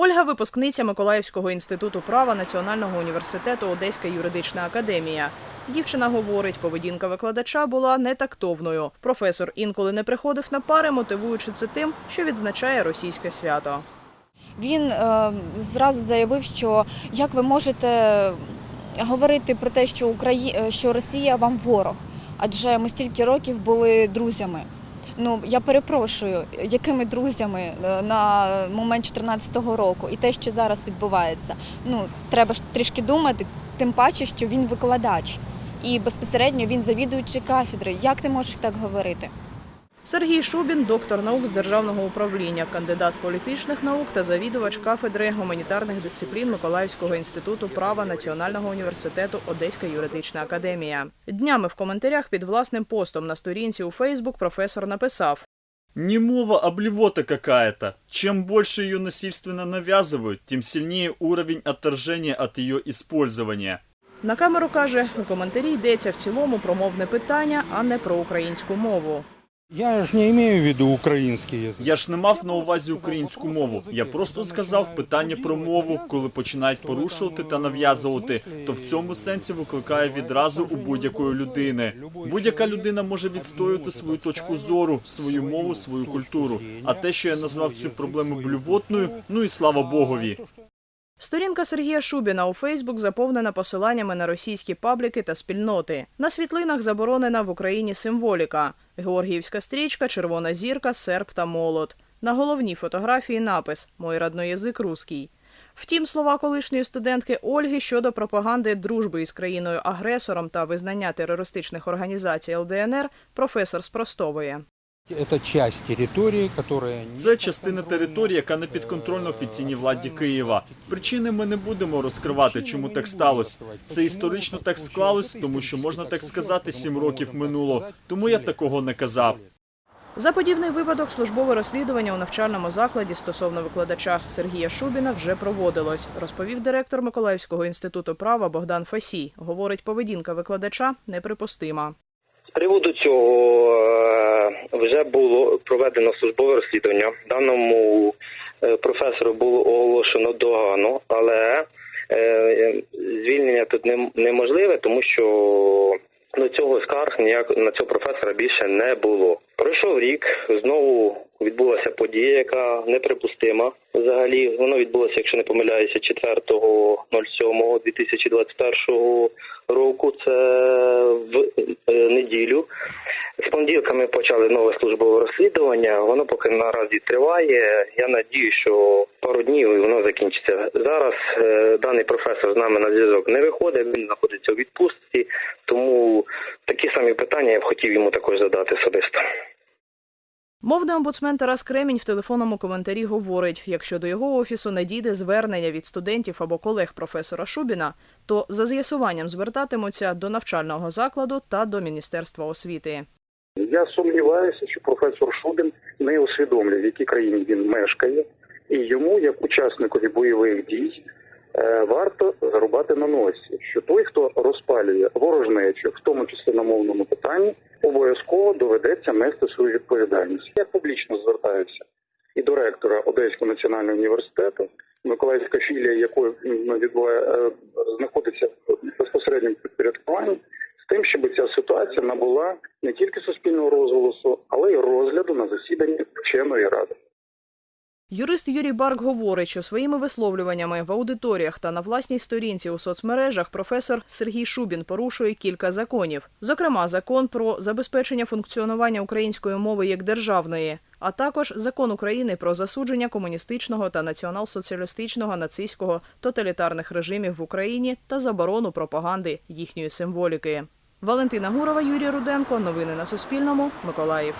Ольга випускниця Миколаївського інституту права Національного університету Одеська юридична академія. Дівчина говорить, поведінка викладача була нетактовною. Професор інколи не приходив на пари, мотивуючи це тим, що відзначає російське свято. Він е, зразу заявив, що як ви можете говорити про те, що Украї... е, що Росія вам ворог, адже ми стільки років були друзями. Ну я перепрошую, якими друзями е, на момент 2014 року і те, що зараз відбувається. Ну треба ж трішки думати, тим паче, що він викладач і безпосередньо він завідуючий кафедри. Як ти можеш так говорити? Сергій Шубін, доктор наук з державного управління, кандидат політичних наук та завідувач кафедри гуманітарних дисциплін Миколаївського інституту права Національного університету Одеська юридична академія. Днями в коментарях під власним постом на сторінці у Фейсбук професор написав: Не мова, а блевота какая-то. Чем больше ее насильственно навязывают, тем сильнее уровень отторжения от ее использования. на камеру каже, у коментарі йдеться в цілому про мовне питання, а не про українську мову. Я ж не имею в виду украинский язык. Я ж не мав на увазі українську мову. Я просто сказав питання про мову, коли починають порушувати та нав'язувати, то в цьому сенсі викликає відразу у будь-якої людини. Будь-яка людина може відстоювати свою точку зору, свою мову, свою культуру. А те, що я назвав цю проблему блювотною, ну і слава Богові. Сторінка Сергія Шубіна у Фейсбук заповнена посиланнями на російські пабліки та спільноти. На світлинах заборонена в Україні символіка: Георгіївська стрічка, червона зірка, серп та молот. На головній фотографії напис Мой родной язик русський. Втім, слова колишньої студентки Ольги щодо пропаганди дружби із країною-агресором та визнання терористичних організацій ЛДНР професор спростовує. Это часть территории, которая... не Це частина території, яка не підконтрольна офіційній владі Києва. Причини ми не будемо розкривати, чому так сталося. Це історично так склалось, тому що можна так сказати, сім років минуло. Тому я такого не казав. За подібний випадок службове розслідування у навчальному закладі стосовно викладача Сергія Шубіна вже проводилось, розповів директор Миколаївського інституту права Богдан Фасій. Говорить, поведінка викладача неприпустима. З приводу цього е, вже було проведено службове розслідування. Даному е, професору було оголошено догану, але е, звільнення тут нем- неможливе, тому що до цього скарг ніяк на цього професора більше не було. Пройшов рік, знову відбулася подія, яка неприпустима. Взагалі, воно відбулося, якщо не помиляюся, 4.07.2021 року. Це в е, неділю. З понеділка ми почали нове службове розслідування. Воно поки наразі триває. Я надію, що пару днів і воно закінчиться. Зараз е, даний професор з нами на зв'язок не виходить. Він знаходиться у відпустці, тому такі самі питання я б хотів йому також задати особисто. Мовний омбудсмен Тарас Кремінь в телефонному коментарі говорить: якщо до його офісу не дійде звернення від студентів або колег професора Шубіна, то за з'ясуванням звертатимуться до навчального закладу та до Міністерства освіти. Я сумніваюся, що професор Шубін не усвідомлює, в якій країні він мешкає, і йому, як учасникові бойових дій, е, варто зарубати на носі, що той, хто розпалює ворожнечу, в тому числі на мовному питанні, обов'язково доведеться нести свою відповідальність. Я публічно звертаюся і до ректора Одеського національного університету, Миколаївська філія, якої м, відбуває е, знаходиться в безпосередньому підпорядкуванні, з тим, щоб ця ситуація набула не тільки розголосу, але й розгляду на засіданні вченої ради. Юрист Юрій Барк говорить, що своїми висловлюваннями в аудиторіях та на власній сторінці у соцмережах професор Сергій Шубін порушує кілька законів, зокрема, закон про забезпечення функціонування української мови як державної, а також закон України про засудження комуністичного та націонал-соціалістичного нацистського тоталітарних режимів в Україні та заборону пропаганди їхньої символіки. Валентина Гурова, Юрій Руденко. Новини на Суспільному. Миколаїв.